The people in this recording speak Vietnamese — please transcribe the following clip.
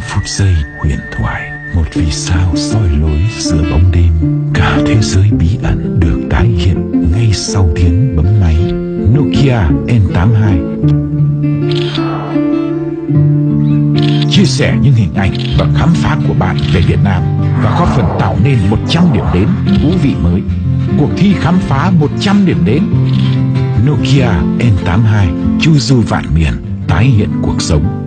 phút giây huyền thoại, một vì sao soi lối giữa bóng đêm. Cả thế giới bí ẩn được tái hiện ngay sau tiếng bấm máy. Nokia N82 chia sẻ những hình ảnh và khám phá của bạn về Việt Nam và góp phần tạo nên 100 điểm đến thú vị mới. Cuộc thi khám phá 100 điểm đến. Nokia N82 chu du vạn miền, tái hiện cuộc sống.